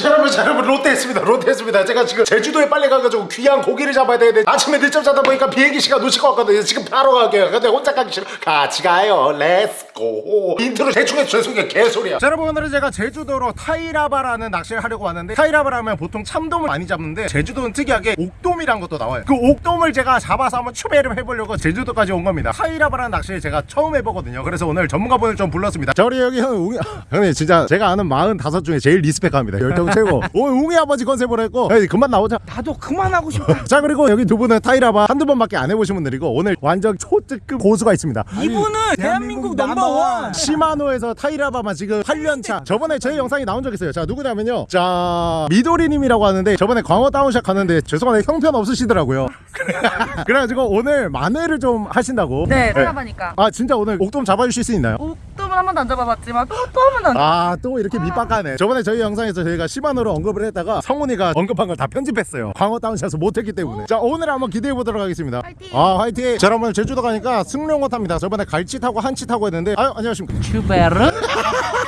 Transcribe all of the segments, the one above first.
자, 여러분 자, 여러분 좆됐습니다. 좆됐습니다. 제가 지금 제주도에 빨리 가가지고 귀한 고기를 잡아야 되는데 아침에 늦잠 자다 보니까 비행기 시간 놓칠 것 같거든요. 지금 바로 갈게요. 근데 혼자 가기 싫어. 같이 가요. Let's go intro 대충 해서 죄송해요. 개소리야. 자 여러분 오늘은 제가 제주도로 타이라바라는 낚시를 하려고 왔는데 타이라바라면 보통 참돔을 많이 잡는데 제주도는 특이하게 옥돔이란 것도 나와요. 그 옥돔을 제가 잡아서 한번 추배를 해보려고 제주도까지 온 겁니다. 타이라바라는 낚시를 제가 처음 해보거든요. 그래서 오늘 전문가분을 좀 불렀습니다. 자 우리 여기 형 형님 진짜 제가 아는 45 중에 제일 respect합니다. 열정 최고. 오늘 웅이 아버지 컨셉으로 했고. 에이, 그만 나오자. 나도 그만하고 싶다. 자 그리고 여기 두 분은 타이라바 한두 번밖에 안 해보신 분들이고 오늘 완전 초특급 고수가 있습니다. 이분은 대한민국 number one. 시마노에서 타이라바만 지금 8년차. 저번에 저희 영상이 나온 적 있어요. 자 누구냐면요. 자 미도리님이라고 하는데 저번에 광어 down shot 갔는데 죄송한데 형편 없으시더라고요. 그래가지고 오늘 만회를 좀 하신다고. 네, 타이라바니까. 아 진짜 오늘 옥돔 잡아주실 수 있나요? 옥 돔은 한 번도 안 잡아봤지만 또또한 번도 안. 아또 이렇게 밑밥 까네. 저번에 저희 영상에서 저희가 시마노를 언급을 했다가 성훈이가 언급한 걸 다 편집했어요. 광어 down shot을 못했기 때문에. 자 오늘 한번 기대해 보도록 하겠습니다. 화이팅! 아 화이팅! 자 여러분 제주도 가니까 승룡호 탑니다. 저번에 갈치 타고 한치 타고 했는데 아유 안녕하십니까. 츄베릅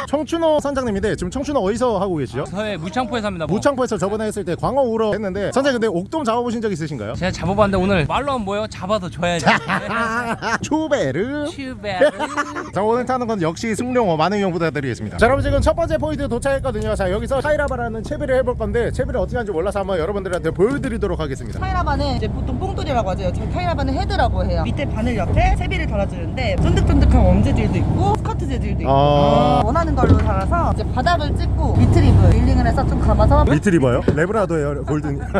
청춘호 선장님인데 지금 청춘호 어디서 하고 계시죠? 서해 무창포에 삽니다. 뭐. 무창포에서 저번에 했을 때 광어 우럭 했는데 선장님 근데 옥돔 잡아보신 적 있으신가요? 제가 잡아봤는데 오늘 말로 하면 뭐요? 잡아서 줘야지. 추베르 슈베르. 자 오늘 타는 건 역시 승룡호 많은 이용 부탁드리겠습니다 자 여러분 지금 첫 번째 포인트 도착했거든요 자 여기서 타이라바라는 채비를 해볼 건데 채비를 어떻게 하는지 몰라서 한번 여러분들한테 보여드리도록 하겠습니다 타이라바는 이제 보통 뽕돌이라고 하죠. 저희 타이라바는 헤드라고 해요. 밑에 바늘 옆에 채비를 달아주는데 쫀득쫀득한 worm 재질도 있고 스커트 재질도 있고 아. 원하는 달아서 이제 바닥을 찍고 retrieve reeling을 해서 좀 감아서 리트리버요? 래브라도예요 golden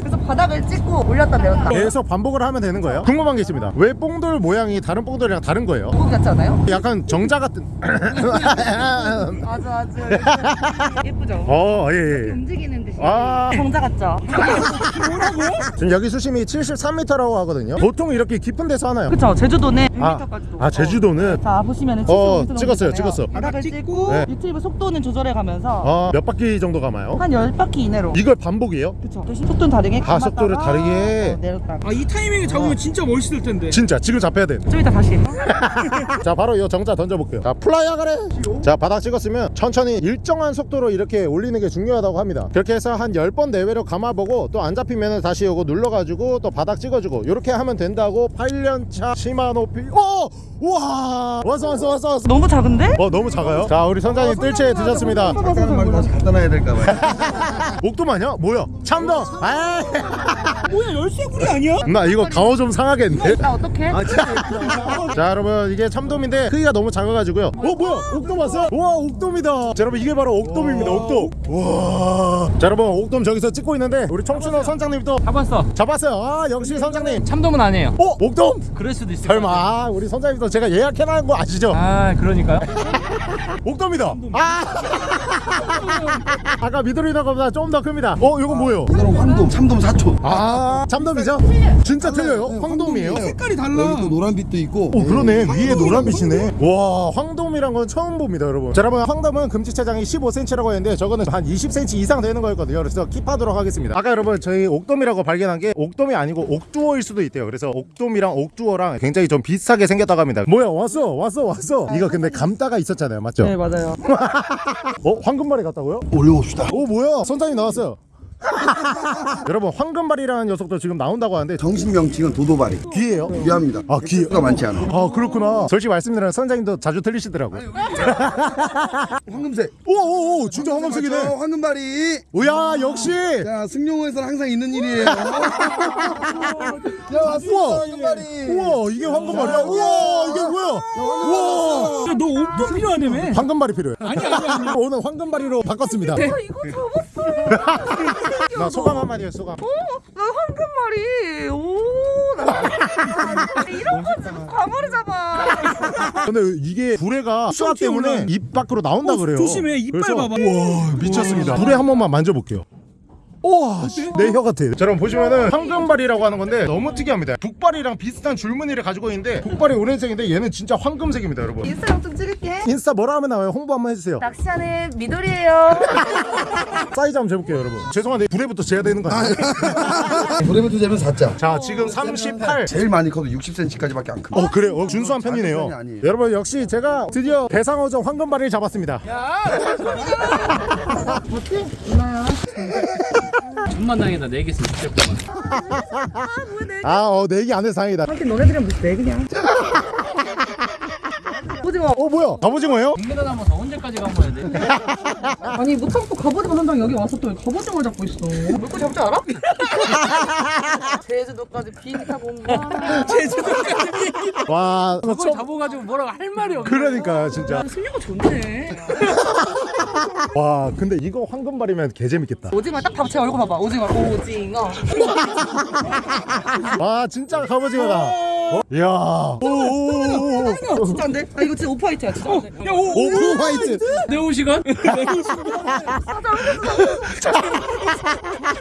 그래서 바닥을 찍고 올렸다 내렸다. 계속 반복을 하면 되는 거예요? 궁금한 게 있습니다 왜 뽕돌 모양이 다른 뽕돌이랑 다른 거예요? 고기 같지 않아요? 약간 정자 같은 아주 아주 예쁘죠? 어예예 예. 움직이는 듯이 아. 정자 같죠? 지금 여기 수심이 73m라고 하거든요 보통 이렇게 깊은 데서 하나요? 그쵸 제주도는 아, 100m까지도 아 제주도는 자 보시면은 어, 75m 찍었어요, 찍었어. 바닥을 찍고 네. retrieve 속도는 조절해 가면서 아, 몇 바퀴 정도 감아요? 한 10바퀴 이내로 이걸 반복이에요? 그쵸 대신 속도는 다르게 아, 감았다가 속도를 다르게. 어, 내렸다가 아이 타이밍에 잡으면 진짜 멋있을 텐데. 진짜 지금 잡혀야 돼. 좀 이따 다시 자 바로 이 정자 던져볼게요. 자 플라이어 그래. 자 바닥 찍었으면 천천히 일정한 속도로 이렇게 올리는 게 중요하다고 합니다. 그렇게 해서 한 10번 내외로 감아보고 또 안 잡히면 다시 요거 눌러가지고 또 바닥 찍어주고 이렇게 하면 된다고 8년차 시마 높이. 어! 우와! 왔어 왔어 왔어 왔어. 너무 작은데? 어 너무 작아요? 자 우리 선장님 뜰채 드셨습니다. 다시 갖다 놔야 될까봐요. 옥돔 아니야? 뭐야? 참돔! 아 뭐야 열쇠구리 아니야? 나 이거 강어 좀 상하겠는데? 나 어떡해? 자 여러분 이게 참돔인데 크기가 너무 작아가지고요 어 뭐야 옥돔 왔어? 우와 옥돔이다 자 여러분 이게 바로 옥돔입니다 옥돔 우와 자 여러분 옥돔 저기서 찍고 있는데 우리 청춘호 선장님 또 잡았어. 잡았어요 아 역시 선장님 참돔은 아니에요. 어? 옥돔? 그럴 수도 있어. 설마 아, 우리 선장님도 제가 예약해놓은 거 아시죠? 아 그러니까요. 옥돔이다 아 아까 미도리나보다 좀더 큽니다 어 이건 뭐예요? 이거는 황돔, 참돔 사촌. 아 참돔이죠? 진짜 틀려요? 황돔이에요? 색깔이 달라. 여기 또 노란 빛도 있고. 오 그러네 위에 노란빛이네 와 황돔이란 건 처음 봅니다 여러분 자 여러분 황돔은 금지체장이 15cm라고 했는데 저거는 한 20cm 이상 되는 거였거든요 그래서 킵하도록 하겠습니다 아까 여러분 저희 옥돔이라고 발견한 게 옥돔이 아니고 옥두어일 수도 있대요 그래서 옥돔이랑 옥두어랑 굉장히 좀 비슷하게 생겼다고 합니다 뭐야 왔어 왔어 왔어 이거 근데 감다가 있었잖아요 맞죠? 네 맞아요 어? 황금발이 같다고요? 올려봅시다. 오 뭐야 선장님 나왔어요 여러분 황금발이라는 녀석도 지금 나온다고 하는데 정식 명칭은 도도발이. 귀예요? 귀합니다. 아, 귀. 가 많지 않아. 아 그렇구나 솔직히 말씀드리면 선장님도 자주 틀리시더라고요 황금색. 오오오 진짜 황금색이네 맞죠? 황금발이. 오야 역시 자, 승용호에서는 항상 있는 일이에요. 야, 왔어. 우와. 황금발이. 우와 이게 황금발이야 우와 이게 뭐야 우와 너 옥돔 필요하다며? 황금발이 필요해 아니 아니 오늘 황금발이로 바꿨습니다 이거 접었어 나 소감 한마디 해 소감. 나 황금말이. 오나 이런 거 잡아. 근데 이게 불에가 수압 때문에 입 밖으로 나온다 그래요. 조심해, 이빨 봐봐. 우와 미쳤습니다. 불에 한 번만 만져볼게요 우와 내 혀 같아 자, 여러분 보시면은 황금발이라고 하는 건데 너무 특이합니다. 북발이랑 비슷한 줄무늬를 가지고 있는데 북발이 오렌색인데 얘는 진짜 황금색입니다 여러분. 인스타gram 좀 찍을게. 인스타 뭐라 하면 나와요? 홍보 한번 해주세요. 낚시하는 미돌이에요. 사이즈 한번 재볼게요 여러분. 죄송한데 불에부터 재야 되는 거 아니에요? 브레베트 재면 4자 자 지금 38 제일 많이 커도 60cm까지밖에 안 큽니다 어 그래요? 어, 준수한 편이네요. 아니에요. 여러분 역시 제가 드디어 대상어종 황금발을 잡았습니다 천만 다행이다. 네개 있으면 진짜 아어 내기 안 해서 다행이다. 하긴 너네들이랑 무슨 내 그냥 오징어 어 뭐야? 갑오징어예요? 국내다 남아서 언제까지 가봐야 돼? 아니 못 참고 갑오징어 선장 여기 와서 또 갑오징어를 잡고 있어. 물고 잡을 줄 알아? 제주도까지 비행기 타고 온 거야 와 그걸 잡아가지고 뭐라고 할 말이 없네. 그러니까 진짜. 승려가 좋네. 와 근데 이거 황금발이면 개재밌겠다. 오징어 딱 봐, 제 얼굴 봐봐. 오징어. 오징어. 와 진짜 갑오징어다. 어? 이야 오 오 오오 어, 진짜 안돼 아 이거 진짜 오 프화이트야 진짜. 안돼 야, 오, 오, 오프 화이트. 네오 시간?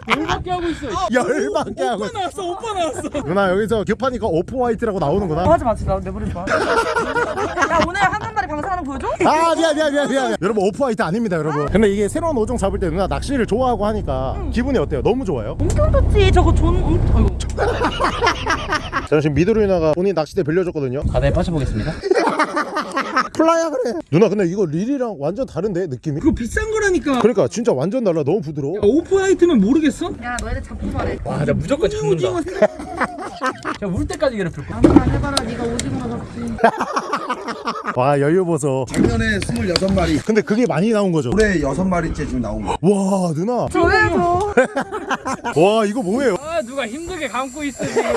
열받게 하고 있어. 열받게 하고 오빠 나왔어 오빠 나왔어. 누나 여기서 급하니까 오프 화이트라고 나오는구나. 하지 마 진짜 내 머리 좋아. 야 오늘 한 방송하는 거 보여줘? 아 미안 미안 미안 미안. 여러분 오프 화이트 아닙니다 여러분. 근데 이게 새로운 어종 잡을 때 누나 낚시를 좋아하고 하니까 기분이 어때요? 너무 좋아요? 엄청 좋지. 저거 존 엄청 아이고 저는 지금 미드로 누나가 본인 낚싯대 빌려줬거든요. 바다에 빠져보겠습니다. 플라야 그래. 누나 근데 이거 릴이랑 완전 다른데 느낌이? 그거 비싼 거라니까. 그러니까 진짜 완전 달라. 너무 부드러워. 오프 화이트면 모르겠어? 야 너희들 잡고 말해. 와나 무조건 잡는다 야울 때까지 괴롭힐 거야. 아무나 해봐라 네가 오징어 잡지. 와 여유 보소. 작년에 26마리. 근데 그게 많이 나온 거죠? 올해 6마리째 지금 나온 거와 누나. 저예요 와 이거 뭐예요? 아 누가 힘들게 감고 있어 지금.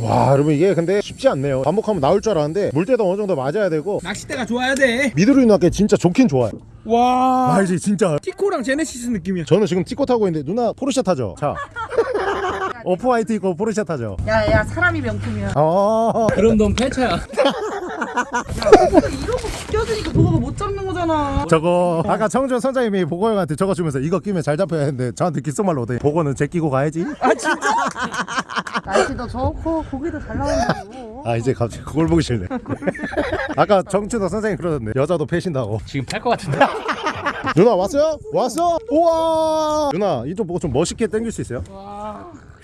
와 여러분 이게 근데 쉽지 않네요. 반복하면 나올 줄 알았는데 물때도 어느 정도 맞아야 되고. 낚싯대가 좋아야 돼. 미드로 누나께 진짜 좋긴 좋아요. 와. 알지 진짜. 티코랑 제네시스 느낌이야. 저는 지금 티코 타고 있는데 누나 포르쉐 타죠? 자 오프 화이트 입고 포르쉐 타죠? 야야 사람이 명품이야. 어. 그럼 넌 패차야 거 껴주니까 도가가 못 잡는 거잖아. 저거 아까 청준 선장님이 보고 형한테 저거 주면서 이거 끼면 잘 잡혀야 했는데 저한테 귓속말로 오더니 보고는 제 끼고 가야지? 날씨도 좋고 고기도 잘 나온다고. 아 이제 갑자기 그걸 보기 싫네. 아까 정준호 선생님 그러던데 여자도 패신다고. 지금 팔 것 같은데? 누나 왔어요? 왔어? 우와! 누나 이쪽 보고 좀 멋있게 당길 수 있어요?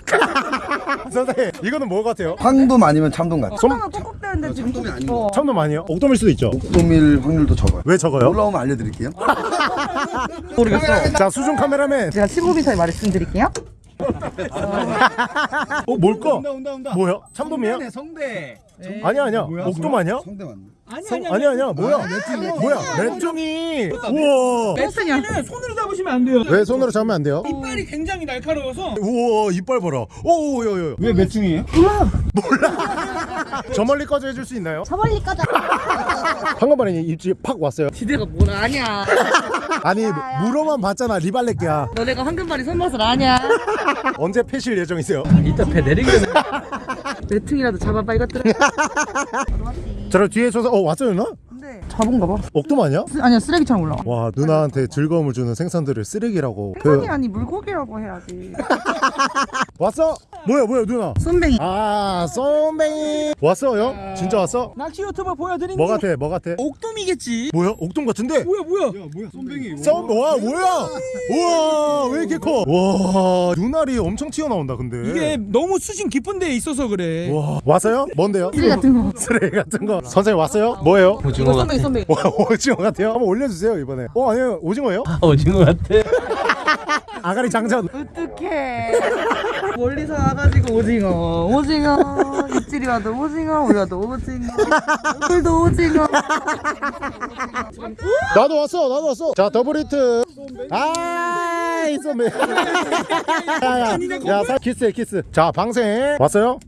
선생님 이거는 뭐 같아요? 황돔 아니면 참돔 같아 손가락 뻑뻑대는데 지금 참돔이 아닌 어. 참돔 아니에요? 옥돔일 수도 있죠 옥돔일 확률도 적어요 왜 적어요? 올라오면 알려드릴게요 모르겠어 자 수중 카메라맨 제가 15m의 말씀드릴게요 어 뭘까? 온다 온다 온다. 뭐야? 참돔이에요? 성대. 아니야 아니야. 옥돔 아니야? 성대 아니 성, 아니 아니야 아니야. 뭐야? 뭐야? 맷종이 우와. 매트는 손으로 잡으시면 안 돼요. 왜 손으로 잡으면 안 돼요? 이빨이 굉장히 날카로워서. 우와 이빨 봐라. 오오요요 왜 매충이에요? 저 멀리까지 해줄 수 있나요? 저 멀리까지. 황금발이 입지 팍 왔어요. 기대가 뭘 아냐 아니 물어만 봤잖아 리발렛기야. 너네가 황금발이 손맛을 아냐? 언제 패실 예정이세요? 이따 배 내리기는 매퉁이라도 잡아봐 이것들아. 저를 뒤에 줘서 어 왔어요 누나? 근데 잡은가 봐 옥돔 아니야? 쓰- 아니야 쓰레기처럼 올라와 와 누나한테 즐거움을 주는 생선들을 쓰레기라고 생선이 그 아니 물고기라고 해야지 왔어? 뭐야 뭐야 누나 쏨뱅이 아 쏨뱅이 왔어요? 진짜 왔어? 낚시 유튜버 보여드린 뭐 같아 뭐 같아? 옥돔이겠지 뭐야? 옥돔 같은데? 뭐야 뭐야 썸, 와 뭐야? 우와 왜 이렇게 커? 와 눈알이 엄청 튀어나온다 근데 이게 너무 수심 깊은 데에 있어서 그래 와 왔어요? 뭔데요? 쓰레기 같은 거 쓰레기 같은 거 선생님 왔어요? 뭐예요? 이거 쏨뱅이 쏨뱅이 와 오징어 같아요? 한번 올려주세요 이번에. 어 아니요 오징어예요? 오징어 같아? 아가리 장전. 어떡해. 멀리서 와가지고 오징어. 오징어. 입질이 와도 오징어 우리 와도 오징어. 오늘도 오징어. 나도 왔어 나도 왔어. 자 double hit. 아이 쏘매 야야 살 키스해 키스. 자 방생. 왔어요?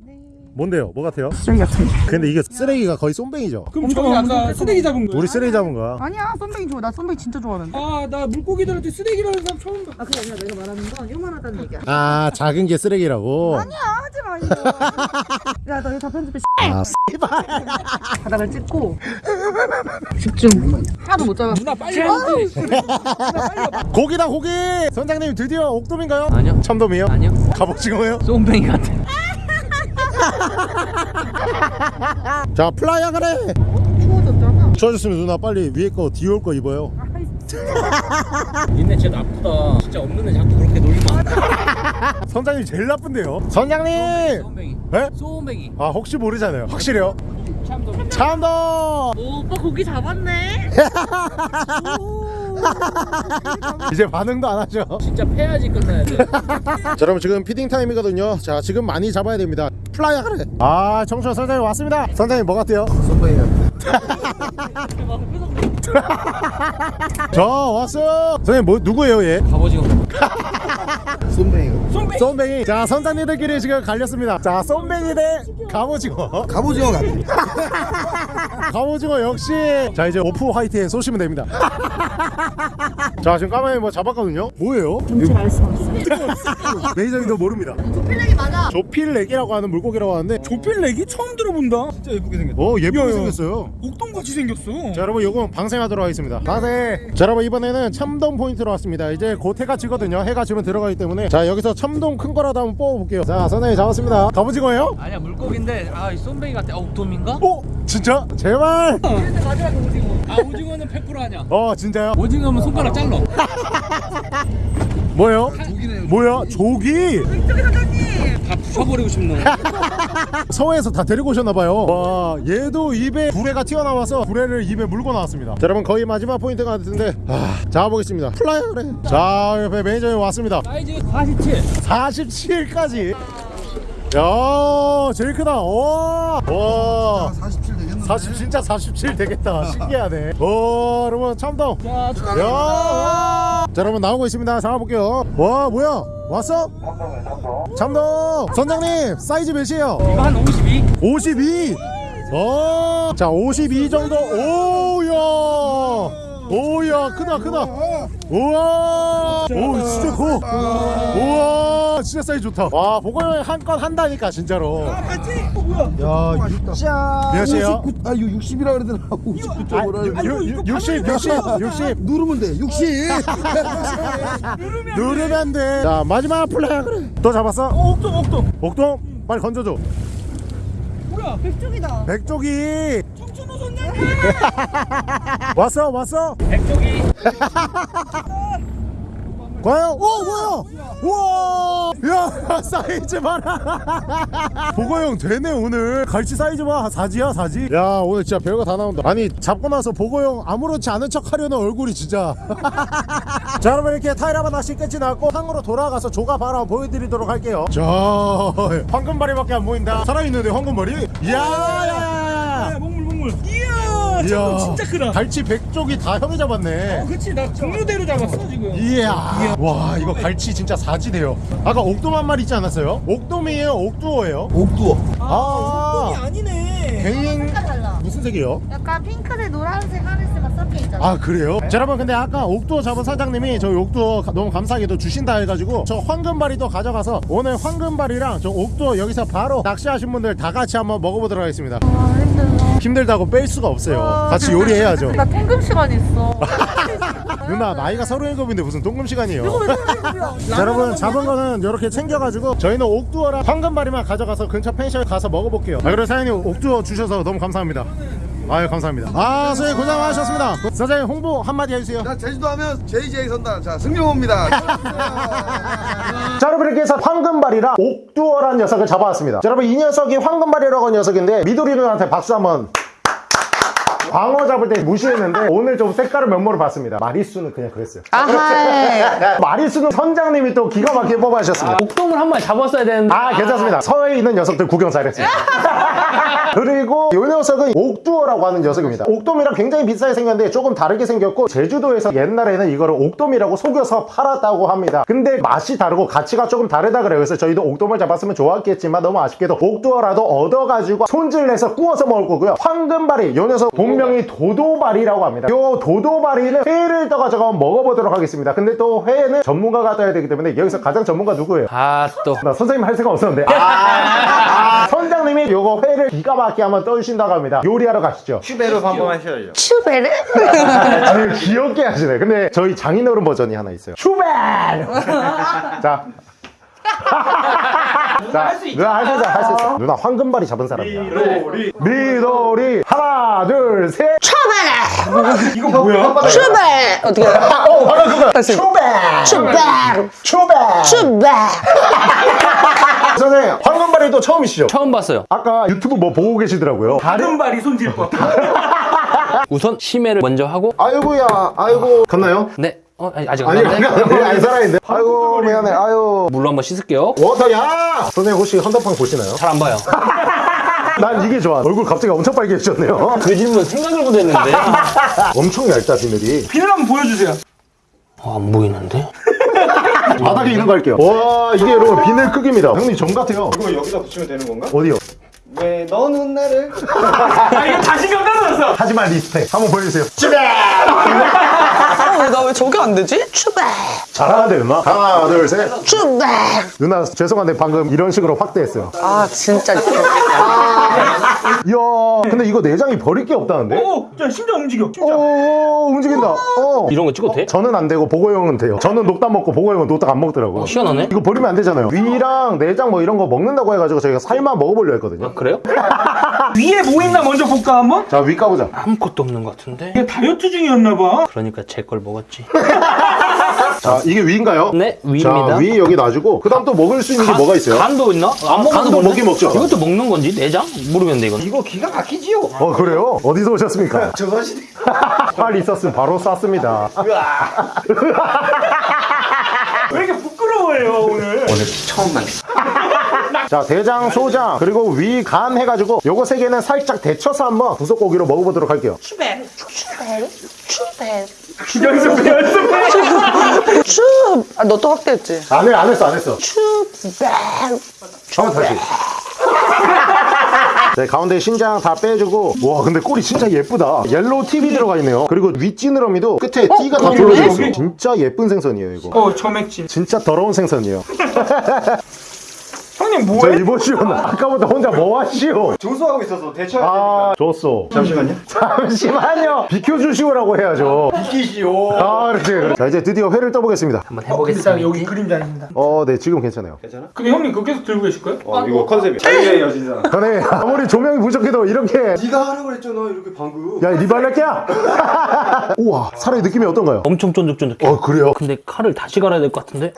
뭔데요? 뭐 같아요? 쓰레기 같은 거. 근데 이게 쓰레기가 거의 쏨뱅이죠. 그럼 저기 아까 쓰레기 잡은 거야? 우리 쓰레기 잡은 거야. 아니야 쏨뱅이 좋아. 나 쏨뱅이 진짜 좋아하는데. 아나 물고기들한테 쓰레기라는 사람 처음 봐아 그게 아니라 내가 말하는 건 요만하다는 얘기야. 아 작은 게 쓰레기라고? 아니야 하지마 이거. 야너 이거 다 편집해. 아 바닥을 찍고. 집중. 하나도 못 잡아. 누나 빨리 하는데 고기다 고기! 선장님 드디어 옥돔인가요? 아니요. 참돔이요? 아니요. 갑오징어요? 쏨뱅이 같아 자 플라이어 그래 추워졌잖아 추워졌으면 누나 빨리 위에 거 뒤에 올거 입어요 아이 니네 진짜 나쁘다. 진짜 없는 애 자꾸 그렇게 놀리면. 선장님 제일 나쁜데요 선장님 소원뱅이. 네? 소원뱅이. 아 혹시 모르잖아요 확실해요 참돔. 참돔 오, 오빠 고기 잡았네. 이제 반응도 안 하죠 진짜 패야지 끝나야 돼. 자 여러분 지금 피딩 타임이거든요 자 지금 많이 잡아야 됩니다 플라이 하래 아 청춘 선장님 왔습니다 선장님 뭐 같아요? 선배야. 저 왔어요 선생님 뭐 누구예요 얘? 갑오징어. 쏨뱅이가. 쏨뱅이 자 선장님들끼리 지금 갈렸습니다 자 쏨뱅이 대 갑오징어 갑오징어 같아. 갑오징어 역시 자 이제 오프 화이트에 쏘시면 됩니다 자 지금 까마귀 뭐 잡았거든요 뭐예요? 뭔지 알수 없어. 매니저님도 모릅니다 맞아. 조필렉이라고 하는 물고기라고 하는데 조필렉이 처음 들어본다. 진짜 예쁘게 생겼다. 어 예쁘게 생겼어요 옥동같이 생겼어. 자 여러분 요건 방생하도록 하겠습니다 방생 자 여러분 이번에는 참돔 포인트로 왔습니다 이제 곧 해가 지거든요 해가 지면 들어가기 때문에 자 여기서 참돔 큰 거라도 한번 뽑아볼게요 자 선생님 잡았습니다 갑오징어예요? 아니야 물고기인데 아이 쏨뱅이 같아. 어 옥돔인가? 오 진짜? 제발 아 오징어는 100% 아니야. 어 진짜요? 오징어면 손가락 잘라. 뭐예요? 뭐야 조기? 다부 셔버리고 싶네. 서해에서 다 데리고 오셨나봐요. 와 얘도 입에 부레가 튀어나와서 부레를 입에 물고 나왔습니다. 자, 여러분 거의 마지막 포인트가 같은데 아, 잡아보겠습니다. 플라이 그래. 자 옆에 매니저님 왔습니다. 사이즈 47. 47까지. 야 제일 크다. 와, 와. 47 되겠는데. 40 진짜 47 되겠다. 신기하네. 오 여러분 참돔 자, 야 자, 여러분 나오고 있습니다. 잡아볼게요. 와 뭐야 왔어? 참돔 선장님 사이즈 몇이에요? 이거 한 52. 52 어, 자, 52 정도. 오야. 오야, 크다, 크다. 우와. 오, 진짜 커. 우와, 진짜 사이즈 좋다. 와, 보고형 한건 한다니까, 진짜로. 야, 진짜. 몇이에요? 아, 이거 60이라 그러더라. 59.5라. 아, 유- 유- 60, 60, 60. 누르면 돼. 60. 누르면 돼. 자, 마지막 플레이 그래. 또 잡았어? 어, 옥동 옥동. 옥동, 빨리 건져줘. 뭐야? 백쪽이다. 백조기. 청춘호 선장님. 왔어, 왔어? 백조기. 과연 오 뭐야? 우와! 야 사이즈 봐라. 보고형 되네 오늘. 갈치 사이즈 봐. 사지야 사지? 야 오늘 진짜 별거 다 나온다. 아니 잡고 나서 보고형 아무렇지 않은 척 하려는 얼굴이 진짜. 자 여러분 이렇게 타이라바 낚시 끝이 났고 항으로 돌아가서 조가 바로 한번 보여드리도록 할게요. 자 황금바리밖에 안 보인다. 살아있는데 황금바리 이야! 야, 목물 목물. 이야, 이야 저거 진짜 크다. 갈치 백쪽이 다 형이 잡았네 어, 그치 나 종류대로 잡았어 지금. 이야 와 이거 갈치 진짜 사지돼요 아까 옥돔 한 마리 있지 않았어요? 옥돔이에요 옥두어예요? 옥두어. 아, 옥동이 아니네. 개인 달라. 무슨 색이요? 약간 핑크색 노란색 하늘색만 섞여 있잖아. 아 그래요? 자 여러분 근데 아까 옥두어 잡은 사장님이 저 옥두어 가- 너무 감사하게도 주신다 해가지고 저 황금바리도 가져가서 오늘 황금바리랑 저 옥두어 여기서 바로 낚시하신 분들 다 같이 한번 먹어보도록 하겠습니다 아 힘들어. 힘들다고 뺄 수가 없어요. 아, 같이 요리해야죠. 나 통금 시간 있어. 누나 나이가 서른 일곱인데 무슨 동금 시간이에요? 여러분 잡은 거는 이렇게 챙겨가지고 저희는 옥두어랑 황금바리만 가져가서 근처 펜션에 가서 먹어볼게요. 아, 그리고 사장님 옥두어 주셔서 너무 감사합니다 아유 감사합니다. 아 선생님 고생 많으셨습니다. 사장님 홍보 한마디 해주세요. 자, 제주도 하면 JJ 선단. 자, 승용호입니다. 자 여러분 이렇게 해서 황금발이랑 옥두어란 녀석을 잡아왔습니다. 자, 여러분 이 녀석이 황금발이라고 하는 녀석인데 미도리 누나한테 박수 한번. 광어 잡을 때 무시했는데 오늘 좀 색깔을 면모를 봤습니다. 마리수는 그냥 그랬어요. 아하. 마리수는 선장님이 또 기가 막히게 뽑아주셨습니다. 옥돔을 한 마리 잡았어야 되는데. 아 괜찮습니다. 서해에 있는 녀석들 구경 잘했습니다 그리고 이 녀석은 옥두어라고 하는 녀석입니다. 옥돔이랑 굉장히 비싸게 생겼는데 조금 다르게 생겼고 제주도에서 옛날에는 이거를 옥돔이라고 속여서 팔았다고 합니다. 근데 맛이 다르고 가치가 조금 다르다 그래요. 그래서 저희도 옥돔을 잡았으면 좋았겠지만 너무 아쉽게도 옥두어라도 얻어가지고 손질내서 구워서 먹을 거고요. 황금바리 이 녀석 본명이 도도바리라고 합니다. 이 도도바리는 회를 떠가지고 한번 먹어보도록 하겠습니다. 근데 또 회는 전문가가 떠야 되기 때문에 여기서 가장 전문가 누구예요? 아 또. 나 선생님 할 생각 없었는데. 아, 선장님이 요거 회를 기가 막히게 한번 떠주신다고 합니다 요리하러 가시죠 슈베르 한번 하셔야죠. 추베르? 제일 귀엽게 하시네 근데 저희 장인어른 버전이 하나 있어요 슈벨 자 자, 누나 할 수 있어, 할 수 있어. 누나 황금발이 잡은 사람이야. 미도리. 미도리. 하나, 둘, 셋. 이거 뭐야? 출발 어떻게 해? 어 방금 그거 다시. 추백 출발 추백 출발 선생님 황금발이도 처음이시죠? 처음 봤어요. 아까 유튜브 뭐 보고 계시더라고요 다른 발이 손질법. 우선 심해를 먼저 하고 아이고야 아이고 갔나요? 네. 어 아니, 아직 아니 안 아니 갔네. 아니 안 살아있는데 아이고 미안해 아유 물로 한번 씻을게요. 워터야 선생님 혹시 헌터팡 보시나요? 잘 안 봐요. 난 이게 좋아 얼굴 갑자기 엄청 빨개지셨네요 그 질문 생각을 못했는데. 엄청 얇다 비늘이 비늘 한번 보여주세요. 어, 안 보이는데? 바닥에 있는 거 할게요 와 이게 여러분 비늘 크기입니다 형님 점 같아요 이거 여기다 붙이면 되는 건가? 어디요? 왜 너는 나를 아 이거 자신감 떨어졌어. 하지만 respect 한번 보여주세요 왜 저게 안 되지? 출발 잘하는데 누나 하나 둘셋 출발 누나 죄송한데 방금 이런 식으로 확대했어요 아 진짜 이야 근데 이거 내장이 버릴 게 없다는데? 오, 자 심장 움직여. 심장. 오 움직인다 어. 이런 거 찍어도 돼? 저는 안 되고 보고형은 돼요 저는 녹담 먹고 보고형은 녹담 안 먹더라고 시원하네? 이거 버리면 안 되잖아요 위랑 내장 뭐 이런 거 먹는다고 해가지고 저희가 살만 먹어보려 했거든요 그래요? 위에 뭐 있나 먼저 볼까 한번? 자 위 까보자 아무것도 없는 것 같은데? 얘 다이어트 중이었나 봐. 그러니까 제 걸 먹었지. 자 이게 위인가요? 네, 자 위입니다. 위 여기 놔주고 그 다음 또 먹을 수 있는 게 뭐가 있어요? 간도 있나? 안 먹어도 간도? 먹긴 먹죠. 이것도 먹는 건지? 내장? 모르겠는데 이건. 이거 기가 막히지요 어 그래요? 어디서 오셨습니까? 조선시대 활 있었으면 바로 쐈습니다 왜 이렇게 부끄러워해요 오늘? 자 대장, 소장 그리고 위, 간 해가지고 요거 세 개는 살짝 데쳐서 한번 부속고기로 먹어보도록 할게요 출발 출발 연습해 연습해. 춥아너 또 확대했지? 안 해, 안 했어, 안 했어. 출발 한번 다시. 네, 가운데 신장 다 빼주고. 와 근데 꼬리 진짜 예쁘다. yellow tip이 들어가 있네요. 그리고 윗지느러미도 끝에 띠가 다? 둘러져 있어 진짜 예쁜 생선이에요 이거. 어 점액질. 진짜 더러운 생선이에요 형님 저 뭐해? 이보시오 아까부터 혼자 뭐 하시오 조수하고 있어서 대처해야 아 좋았어 잠시만요 잠시만요 비켜주시오라고 해야죠 비키시오 아 그렇지 그렇지. 자 이제 드디어 회를 떠보겠습니다 한번 일단 해보겠습니다. 여기 그림자입니다. 어 네 지금 괜찮아요 근데 형님 그거 계속 들고 계실 거예요? 어 이거 컨셉이야 자유의 여신상 전에 아무리 조명이 부족해도 이렇게 네가 하라고 했잖아 이렇게 방금 야 리발렛야 우와 살의 느낌이 어떤가요? 엄청 쫀득쫀득해. 어 그래요? 근데 칼을 다시 갈아야 될 것 같은데?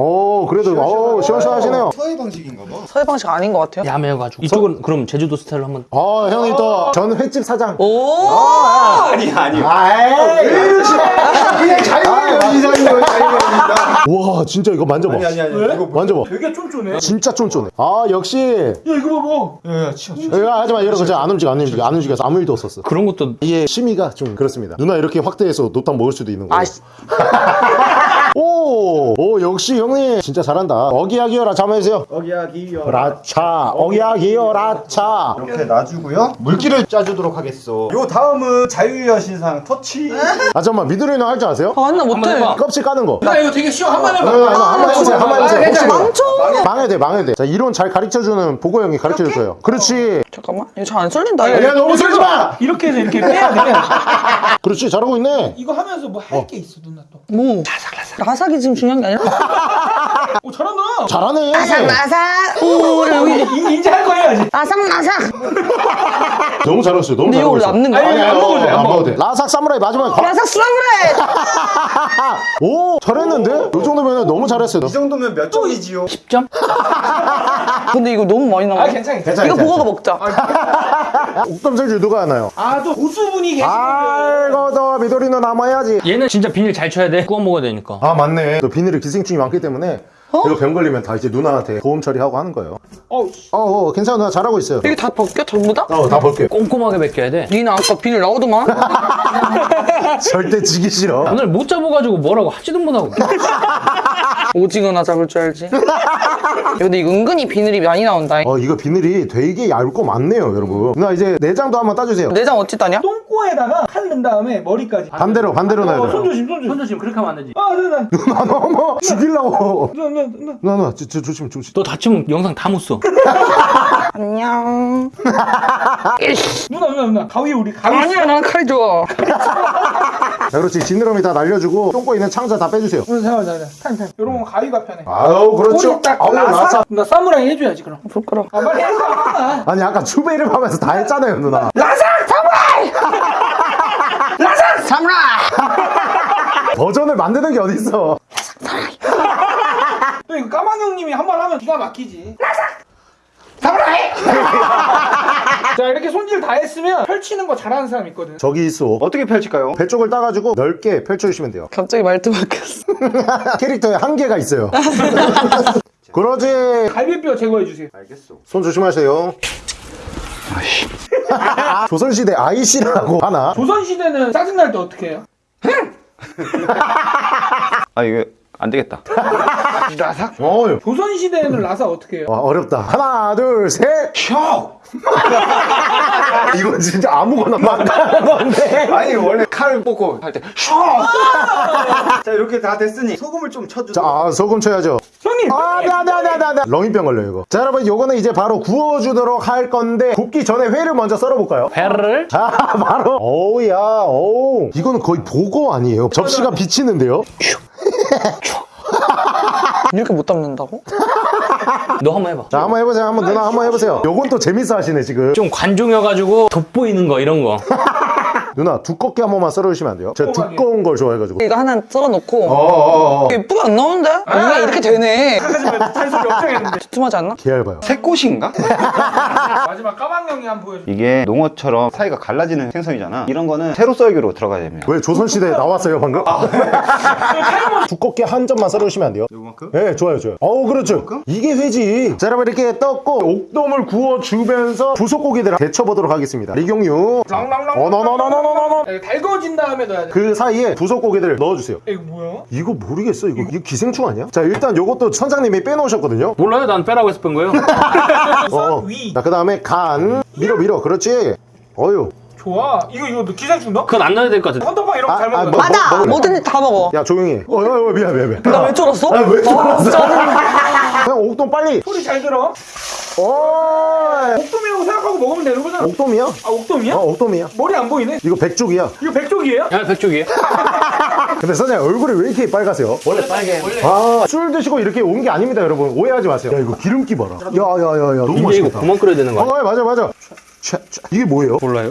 어 그래도 어 시원시원하시네요. 서해 방식인가 봐. 서해 방식 아닌 것 같아요? 야매여가지고. 이쪽은 그럼 제주도 스타일로 한번. 아 형이 또 전 횟집 사장. 오! 아니 아니. 아이. 그냥 자유의 여신상이에요 자유의 여신상 와 진짜 이거 만져봐. 아니 아니 아니 이거 뭐 만져봐. 되게 쫀쫀해. 진짜 쫀쫀해. 아 역시. 야 이거 봐봐. 야야 치워 치워. 이거 하지마. 이러고 진짜 안 움직여 안 움직여. 안 움직여서 아무 일도 없었어. 그런 것도 이게 심의가 좀 그렇습니다. 누나 이렇게 확대해서 노탕 먹을 수도 있는 거예요. 아씨 오, 오 역시 형님 진짜 잘한다 어기야기여라 잠해주세요 어기야기요 라차 어기야기여 라차 이렇게 놔주고요 물기를 짜주도록 하겠어 요 다음은 자유의 여신상 터치 아 잠깐만 미드리너 할 줄 아세요? 아나 한번 못해. 껍질 까는 거나 이거 되게 쉬워 한번 해봐. 어, 한번 해보세요 한번 해보세요. 망쳐 망해돼 망해돼 자 이론 잘 가르쳐주는 보고 형이 가르쳐줄 거예요 그렇지 잠깐만 이거 잘안 썰린다 야 너무 설지 마 이렇게 해서 이렇게 빼야 돼. 그렇지 잘하고 있네 이거 하면서 뭐 할게 있어 누나 또. 뭐 라삭이 지금 중요한 게 아니라 오 잘한다. 잘하네 라삭 오 여기 인- 인지할 거 해야지. 라삭라삭 너무 잘했어요 너무 근데 이거 잘하고 있어 남는 아니, 거야? 아니, 안 먹어도 돼, 안안 먹어도 돼 라삭 사무라이 마지막에 가- 라삭 수라브레 오 잘했는데? 이 정도면 너무 잘했어요 이 정도면 몇 점이지요 10점? 근데 이거 너무 많이 나와 아 괜찮아. 괜찮아 이거. 보고가 먹자 옥감설주 누가 하나요? 아또 고수분이 계시거든. 아이고 너 미도리는 남아야지 얘는 진짜 비닐 잘 쳐야 돼. 구워 먹어야 되니까. 아 맞네 또 비닐에 기생충이 많기 때문에 이거 병 걸리면 다 이제 누나한테 보험 처리하고 하는 거예요. 어, 어, 어 괜찮아. 누나 잘하고 있어요. 이게 다 벗겨? 전부 다? 어다 볼게요 꼼꼼하게 벗겨야 돼. 니는 아까 비닐 나오더만. 절대 지기 싫어. 오늘 못 잡아가지고 뭐라고 하지도 못하고. 오징어나 잡을 줄 알지 근데 이거 은근히 비늘이 많이 나온다 어 이거 비늘이 되게 얇고 많네요 여러분 누나 이제 내장도 한번 따주세요 내장 어찌 따냐? 똥꼬에다가 칼 넣은 다음에 머리까지. 반대로 반대로 넣어야 어, 손 돼요 조심, 손 조심. 손 조심 그렇게 하면 안 되지. 아, 누나, 누나 너무 죽이려고 누나, 누나, 누나. 누나 조심 조심 너 다치면 영상 다 못 써. 안녕 누나, 누나, 누나. 가위 우리 가위. 아니야 난 칼이 좋아 자 그렇지 지느러미 다 날려주고 똥꼬 있는 창자 다 빼주세요 누나, 잠깐만, 잠깐만. 타임, 타임. 이런 건 가위가 편해. 아유 그렇죠 꼬리 딱 아우 나사. 나사 나 사무라이 해줘야지 그럼. 부끄러워 아, 빨리 해봐. 아니 아까 추베이를 하면서 다 했잖아요 누나 라삭 사무라이. 버전을 만드는 게 어딨어 또 이거 까망 형님이 한 번 하면 기가 막히지. 자 이렇게 손질 다 했으면 펼치는 거 잘하는 사람 있거든. 저기 있어 어떻게 펼칠까요? 배 쪽을 따가지고 넓게 펼쳐주시면 돼요 갑자기 말투 바뀌었어. 캐릭터에 한계가 있어요 그러지 갈비뼈 제거해 주세요. 알겠어. 손 조심하세요 조선시대 아이씨라고 하나 조선 시대는 짜증 날 때 어떻게 해요? 아 이거 안 되겠다. 어휴 조선 시대에는 라사 어떻게 해요? 와 어렵다 하나 둘셋 셔 이건 진짜 아무거나 막 하는 건데 아니 원래 칼 뽑고 할때 슈. 자 이렇게 다 됐으니 소금을 좀 쳐줘. 자 아, 소금 쳐야죠 형님 아, 네, 네, 네, 네, 네. 렁이병 걸려요, 이거. 자, 여러분, 요거는 이제 바로 구워주도록 할 건데, 굽기 전에 회를 먼저 썰어볼까요? 회를 아, 바로. 어우야, 어우. 이거는 거의 보고 아니에요. 접시가 비치는데요? 이렇게 못 담는다고? 너 한번 해봐. 자, 한번 해보세요. 한번 누나 한번 해보세요. 요건 또 재밌어 하시네, 지금. 좀 관종이어가지고 돋보이는 거 이런 거. 누나, 두껍게 한 번만 썰어주시면 안 돼요? 제가 두꺼하게. 두꺼운 걸 좋아해가지고. 이거 하나 썰어놓고 어어어. 예쁘게 안 나오는데? 이게 이렇게 되네. 하지만 잔소리 엄청 했는데 두툼하지 않나? 개 얇아요. 새꽃인가? 마지막 까망 형이 한번 보여줘. 이게 농어처럼 사이가 갈라지는 생선이잖아. 이런 거는 세로 썰기로 들어가야 됩니다. 왜 조선시대에 나왔어요, 방금? 두껍게 한 점만 썰어주시면 안 돼요? 요만큼? 네, 좋아요, 좋아요. 어우, 그렇죠. 이게 회지. 자, 여러분, 이렇게 떴고, 옥돔을 구워주면서 부속고기들을 데쳐보도록 하겠습니다. 리경유. 랑랑랑. 어너너너너 너너. 야, 달궈진 다음에 넣어야 돼. 그 사이에 부속고기들을 넣어주세요. 이거 뭐야? 이거 모르겠어. 이거, 이거 기생충 아니야? 자, 일단 요것도 선장님이 빼놓으셨거든요. 몰라요? 난 빼라고 뺀 거예요. 어. 위. 자, 그 다음에 간. 밀어, 밀어. 그렇지. 어유. 좋아. 이거 이거 너 기생충 넣어? 그건 안 넣어야 될 것 같은데. 헌터빵 이런 거잘 먹어. 뭐, 맞아! 먹을래? 뭐든지 다 먹어. 야, 조용히 해. 어, 어, 어, 미안, 미안, 미안. 나 왜 쫄았어? 아, 왜 어, 쫄았어? 짜증나. 그냥 옥돔 빨리. 소리 잘 들어. 어. 옥돔이라고 생각하고 먹으면 되는 거잖아. 옥돔이야? 아 옥돔이야? 어, 옥돔이야. 머리 안 보이네. 이거 백쪽이야. 이거 백쪽이에요? 야, 백쪽이에요? 근데 선생님 얼굴이 왜 이렇게 빨가세요? 원래 빨개. 아, 술 드시고 이렇게 온 게 아닙니다, 여러분. 오해하지 마세요. 야, 이거 기름기 봐라. 야, 야, 야, 야. 너무 이제 이거 맛있겠다. 구멍 끓여야 되는 거 아니야? 어, 맞아, 맞아. 이게 뭐예요? 몰라요?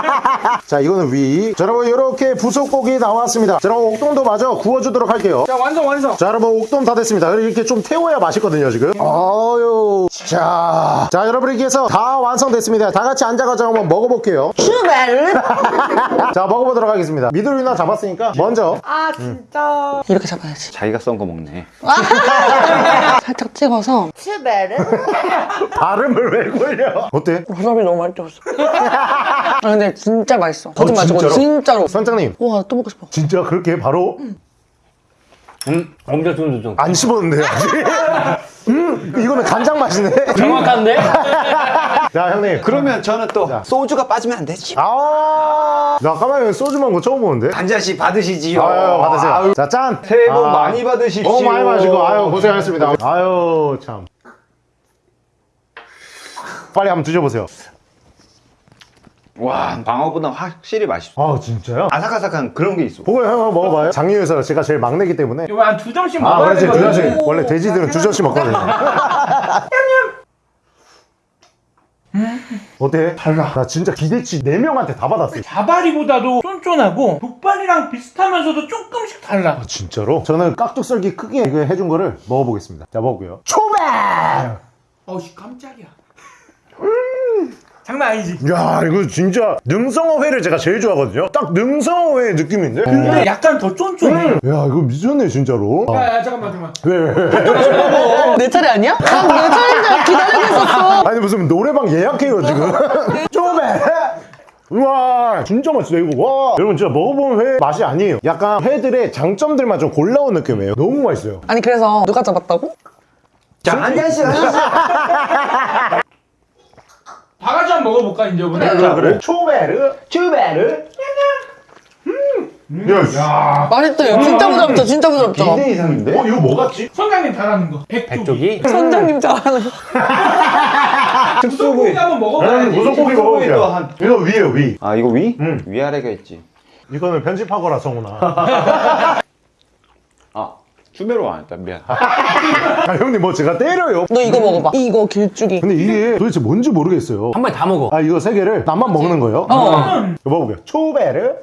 자, 이거는 위. 자, 여러분, 이렇게 부속고기 나왔습니다. 자, 여러분, 옥돔도 마저 구워주도록 할게요. 자 완성 완성. 자, 여러분, 옥돔 다 됐습니다. 이렇게 좀 태워야 맛있거든요, 지금. 아유. 자. 자, 여러분, 이렇게 해서 다 완성됐습니다. 다 같이 앉아가지고 한번 먹어볼게요. 슈베르? 자, 먹어보도록 하겠습니다. 미들 누나 잡았으니까 먼저. 아, 진짜. 이렇게 잡아야지. 자기가 썬 거 먹네. 살짝 찍어서. 슈베르? 발음을 왜 걸려? 어때? 와사비 너무 많이 찍었어. 아, 근데 진짜 맛있어. 거짓말 치고 진짜로? 진짜로. 선장님, 와, 또 먹고 싶어. 진짜 그렇게 바로 음, 엄청 좀. 안 씹었는데 아직. 음, 이거는 간장 맛이네. 정확한데? 자, 형님. 그러면 저는 또 소주가 빠지면 안 되지. 아, 나 까마귀 소주 먹은 거 처음 보는데. 한 잔씩 받으시지요. 아유, 받으세요. 자, 짠. 새해 복 아, 많이 받으십시오. 어, 많이 마시고. 아유, 고생하셨습니다. 아유, 참. 빨리 한번 드셔보세요. 와, 방어보다 확실히 맛있어. 아, 진짜요? 아삭아삭한 그런 게 있어. 보고 형 한번 먹어봐요. 장유에서 제가 제일 막내기 때문에. 이거 한두 점씩 아, 먹어야 그렇지. 두 되거든. 잔씩. 원래 돼지들은 두 잔씩 먹거든요. 어때? 달라. 나 진짜 기대치 4명한테 다 받았어요. 자바리보다도 쫀쫀하고 족발이랑 비슷하면서도 조금씩 달라. 아, 진짜로? 저는 깍둑썰기 크게 이거 해준 거를 먹어보겠습니다. 자, 먹어볼게요. 초밥! 어우씨 깜짝이야. 음, 장난 아니지. 야, 이거 진짜 능성어회를 제가 제일 좋아하거든요. 딱 능성어회 느낌인데? 근데 약간 더 쫀쫀해. 야, 이거 미쳤네, 진짜로. 아, 야, 야 잠깐만 잠깐만. 왜? 내 차례 아니야? 난내 차례인 줄 기다리고 있었어. 아니, 무슨 노래방 예약해요, 지금. 초밥! 우와 진짜 맛있다 이거 와 여러분 진짜 먹어본 회 맛이 아니에요 약간 회들의 장점들만 좀 골라온 느낌이에요 너무 맛있어요 아니, 그래서 누가 잡았다고? 자, 한 잔씩, 한 잔씩. 다 같이 한번 먹어볼까 이제 오늘. 그래 그래 초베르 초베르 음. 야, 맛있대요. 진짜 부드럽죠, 진짜 부드럽죠. 2대 이상인데? 어 이거 뭐 같지? 선장님 잘하는 거. 백조기. 선장님 잘하는 거. 소고기 한번 음, 먹어봐야지. 무슨 고기 또 먹어볼게요 한- 이거 위에요 위 아, 이거 위? 응. 위아래가 있지. 이거는 편집하거라 성훈아 아, 추배로 안 했다. 미안. 아 형님 뭐 제가 때려요 너 이거 먹어봐. 이거 길쭉이. 근데 이게 도대체 뭔지 모르겠어요 한 번에 다 먹어. 아 이거 세 개를 나만 먹는 거예요? 어. 이거 먹어볼게요 초베르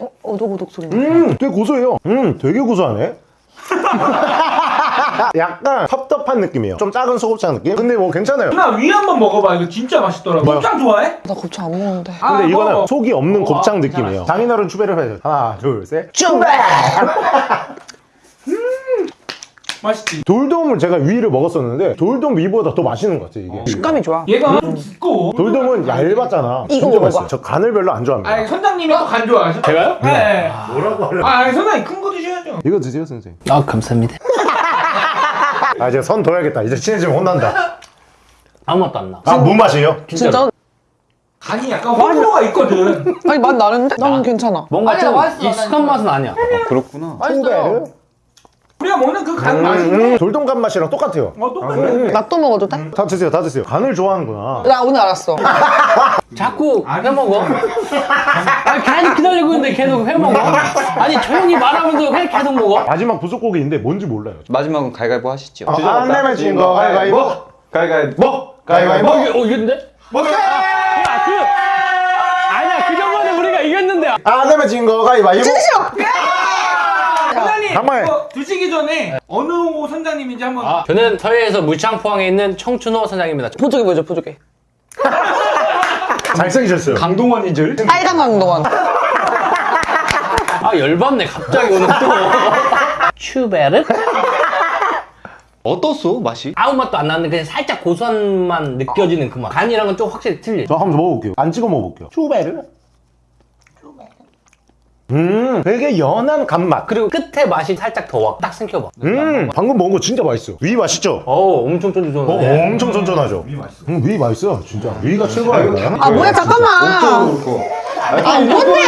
어, 오독오독 소리. 음 되게 고소해요 음 되게 고소하네 약간 텁텁한 느낌이에요 좀 작은 소곱창 느낌? 근데 뭐 괜찮아요 누나 위 한번 먹어봐. 이거 진짜 맛있더라고. 뭐요? 곱창 좋아해? 나 곱창 안 먹는데. 아, 근데 이거는 먹어. 속이 없는 어, 곱창 아, 느낌이에요 장인어른 추배를 해요 하나 둘셋 맛있지. 돌돔을 제가 위를 먹었었는데 돌돔 위보다 더 맛있는 것 같아요 이게 식감이 좋아. 얘가 좀 두꺼워. 돌돔은 얇았잖아 이거 진짜 먹어봐. 저 간을 별로 안 좋아합니다 아, 선장님이 또간 좋아하셔? 제가요? 네. 뭐라고 하려 아, 아니, 선장님 큰 거 드셔야죠. 이거 드세요 선생님 아 감사합니다. 아 이제 선 둬야겠다 이제 친해지면 혼난다 아무 맛도 안 나. 아 무 맛이에요? 진짜? 간이 약간 호불호가 있거든. 아니 맛 나는데? 난 괜찮아. 뭔가 아니야, 좀 맛있어, 익숙한 맛은 아니야. 그렇구나. 맛있어요. 우리가 먹는 그 간 맛인데. 음, 돌돔간 맛이랑 똑같아요 어, 똑같네. 나 또 먹어도 돼? 다 드세요 다 드세요 간을 좋아하는구나 나 오늘 알았어. 자꾸 회 먹어. 아니 계속 기다리고 있는데 계속 회 먹어. 아니 조용히 말하면서 회 계속 먹어. 마지막 부속고기인데 뭔지 몰라요 마지막은 가위가위보 하시죠. 아, 안 내면 진거 가위바위보 가위가위보. 뭐? 가위바위보 어, 이게- 어 이겼는데? 그 아니야 그 전번에 우리가 이겼는데. 안 내면 진거 가위바위보 선장님, 정말. 이거 드시기 전에 어느 호 선장님인지 한번. 아, 저는 서해에서 물창포항에 있는 청춘호 선장입니다. 보조개 보여줘 보조개. 잘생기셨어요 강동원인 줄. 빨간 강동원. 아 열받네 갑자기 오늘 또. 츄베르? 어떻소 맛이? 아무 맛도 안 나는데 그냥 살짝 고소한만 느껴지는 그 맛. 간이랑은 좀 확실히 틀리. 저 한번 먹어볼게요 안 찍어 먹어볼게요 쭈베르 음 되게 연한 간맛 그리고 끝에 맛이 살짝 더 와. 딱 생겨봐. 음 방금 먹은 거 진짜 맛있어요 위 맛있죠? 어우 엄청 어, 쫀쫀쫀해. 엄청 쫀쫀하죠? 위 맛있어 음, 위 맛있어요 진짜 위가 최고야 이거 아 뭐야 잠깐만. 아 뭔데?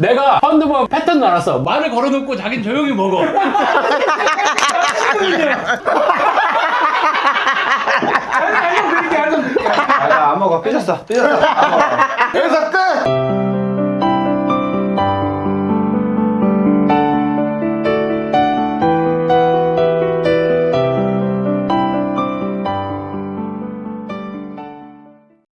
내가 한두 번 패턴 알았어. 말을 걸어놓고 자긴 조용히 먹어. 알려드릴게, 알려드릴게. 아안 먹어. 삐졌어. 삐졌어. 여기서 끝!